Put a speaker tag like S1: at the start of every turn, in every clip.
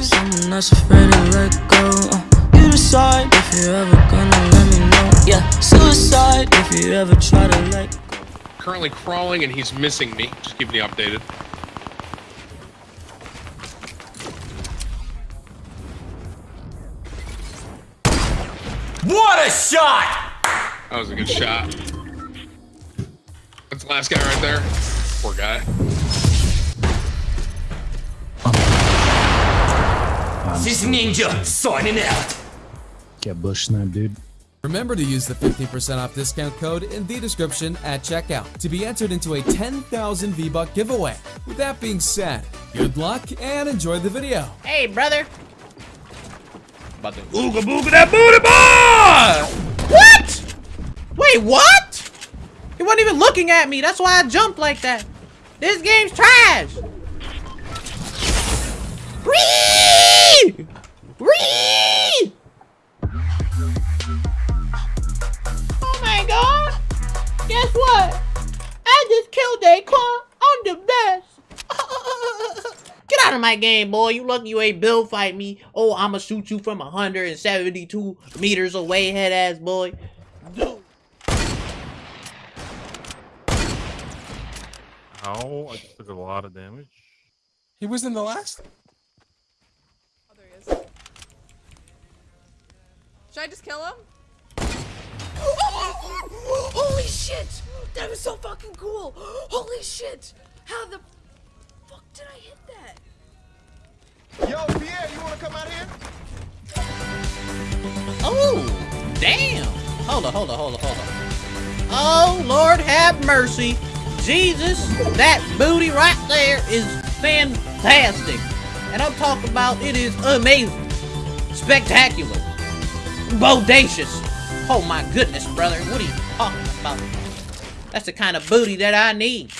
S1: life. Someone that's afraid to let go. Uh, you decide if you're ever gonna let me know. Yeah, suicide if you ever try to let go.
S2: Currently crawling and he's missing me. Just keeping you updated.
S3: What a shot!
S2: That was a good shot. That's the last guy right there. Poor guy.
S3: This ninja signing out.
S4: Get bush sniped, dude.
S5: Remember to use the 15% off discount code in the description at checkout to be entered into a 10,000 V-Buck giveaway. With that being said, good luck and enjoy the video.
S6: Hey, brother.
S7: About to ooga booga that booty boy!
S6: What? Wait, what? He wasn't even looking at me. That's why I jumped like that. This game's trash. My game, boy. You lucky you ain't Bill fight me. Oh, I'ma shoot you from 172 meters away, head ass boy. Dude.
S8: Ow, I just took a lot of damage.
S9: He was in the last?
S10: Oh, there he is. Should I just kill him?
S11: Holy shit! That was so fucking cool! Holy shit! How the fuck did I hit that?
S12: Yo, Pierre, you wanna come out here?
S6: Oh, damn. Hold on, hold on, hold on, hold on. Oh, Lord have mercy. Jesus, that booty right there is fantastic. And I'm talking about it is amazing, spectacular, bodacious. Oh my goodness, brother, what are you talking about? That's the kind of booty that I need.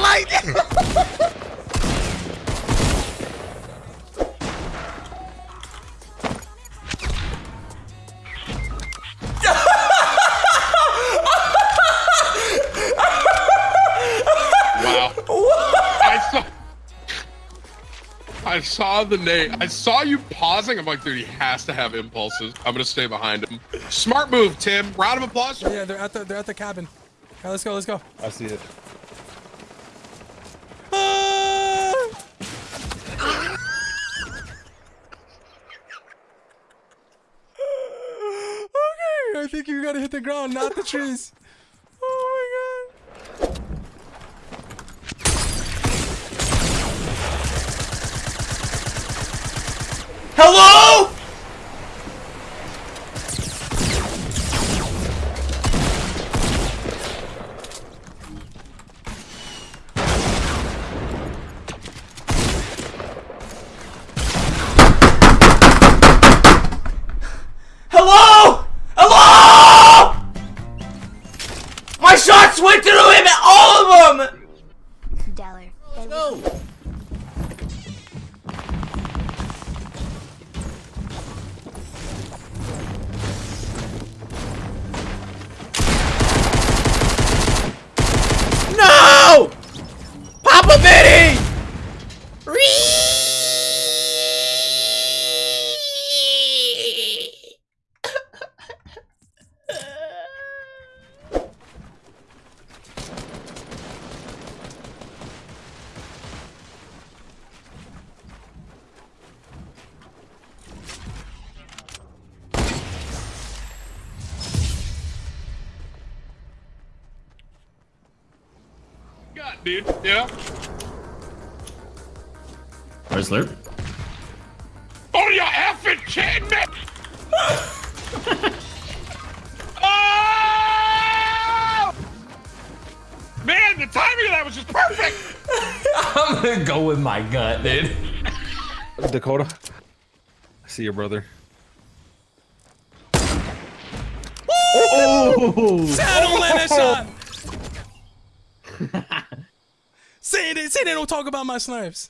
S9: Not like that!
S2: Wow. I saw. I saw the name. I saw you pausing. I'm like, dude, he has to have impulses. I'm gonna stay behind him. Smart move, Tim. Round of applause.
S9: Yeah, they're at the they're at the cabin. All right, let's go, let's go.
S8: I see it.
S9: okay, I think you gotta hit the ground, not the trees. Oh my god.
S3: Hello? Hello? My shots went through him, all of them.
S6: Let's go. No! Papa Betty!
S2: Dude. Yeah.
S13: Where's Slurp?
S2: Oh, you effing kidding me? oh! Man, the timing of that was just perfect.
S3: I'm gonna go with my gut, dude.
S8: Dakota. I see your brother.
S9: Oh! Say I Say they say they don't talk about my snipes.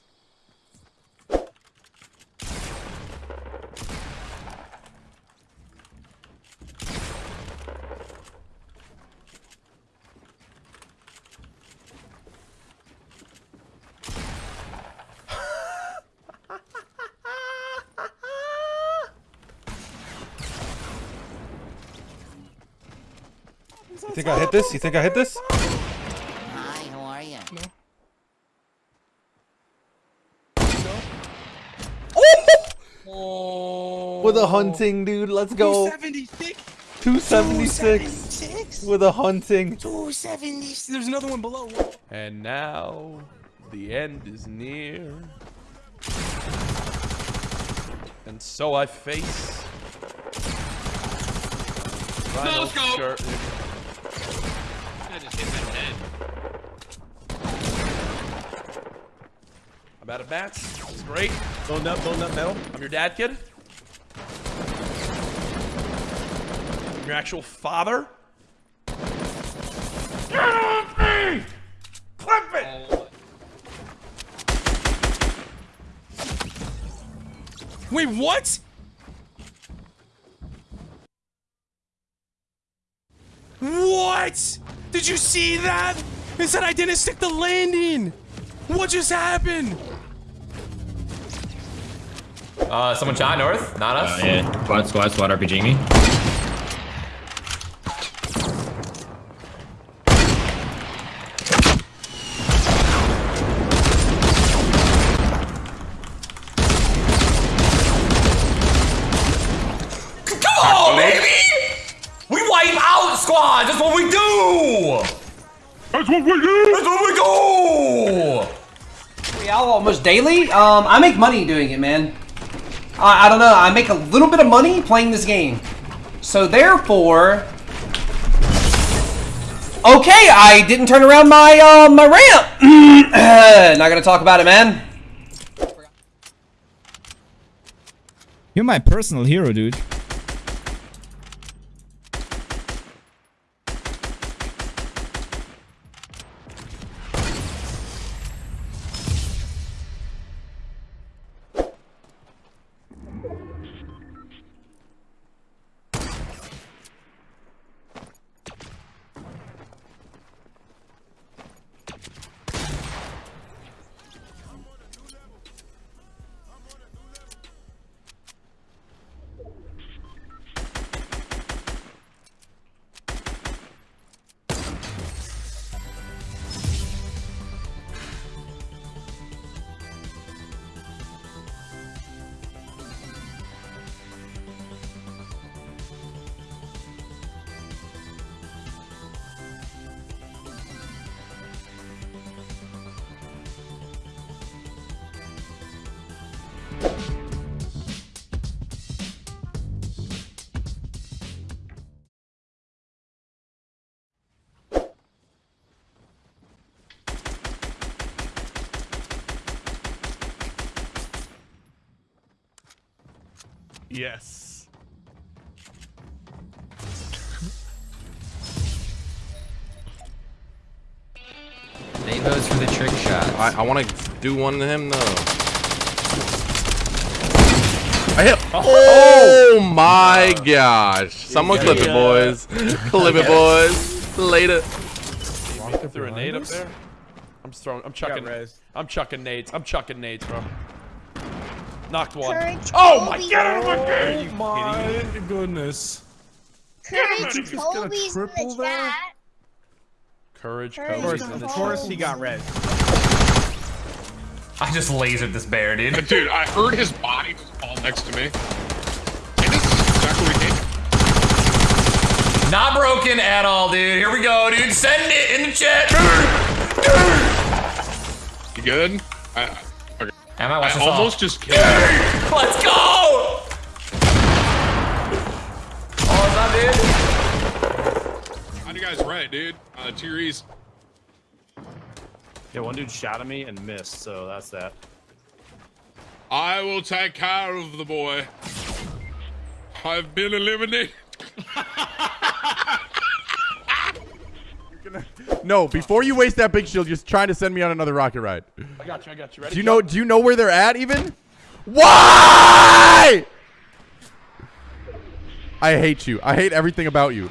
S8: You think I hit this? You think I hit this?
S12: Hi, how are you? No.
S8: With a oh. hunting, dude. Let's go.
S9: 276.
S8: 276. With a hunting.
S9: 276. There's another one below.
S7: And now, the end is near. And so I face. Final
S2: scope.
S7: curtain.
S2: I just hit that head.
S7: I'm out of bats. That's great.
S8: Building up, building up metal.
S7: I'm your dad, kid. Your actual father. Get off me! Clip it!
S9: Wait, what? What? Did you see that? It said I didn't stick the landing. What just happened?
S3: Uh, someone shot north, not us.
S13: Uh, yeah, squad, squad, squad, RPG me.
S3: Out. That's what we do.
S2: That's what we do.
S3: That's what we do.
S14: We Real almost daily. Um, I make money doing it, man. I, I don't know. I make a little bit of money playing this game. So therefore, okay, I didn't turn around my uh, my ramp. Not gonna talk about it, man.
S4: You're my personal hero, dude.
S7: Yes.
S13: Dave votes for the trick shots.
S7: I, I want to do one to him though. I hit. Oh, oh my gosh! Someone clip it, boys. clip it, boys. Later. Threw a nade up there. I'm throwing. I'm chucking. I'm chucking nades. I'm chucking nades, bro. Knocked one.
S15: Courage
S7: oh my
S15: Kobe.
S7: god!
S9: Oh my goodness.
S15: Courage
S9: Just got a
S15: Kobe's in the
S9: there?
S15: chat.
S7: Courage,
S15: Courage
S7: courage.
S15: Kobe.
S7: in the
S15: Of
S7: course,
S15: he
S7: got red.
S3: I just lasered this bear, dude.
S2: Dude, I heard his body just fall next to me. And this is exactly what he did.
S3: Not broken at all, dude. Here we go, dude. Send it in the chat.
S2: You good? I, I- okay.
S3: Am I watch
S2: I
S3: this all.
S2: almost just killed him.
S3: Let's go! Oh, is that dude?
S2: How do you guys right, dude? Uh, tier E's.
S8: Yeah, one dude shot at me and missed, so that's that.
S2: I will take care of the boy. I've been eliminated.
S16: No, before you waste that big shield, you're trying to send me on another rocket ride.
S7: I got you. I got you. Ready?
S16: Do you know? Do you know where they're at? Even? Why? I hate you. I hate everything about you.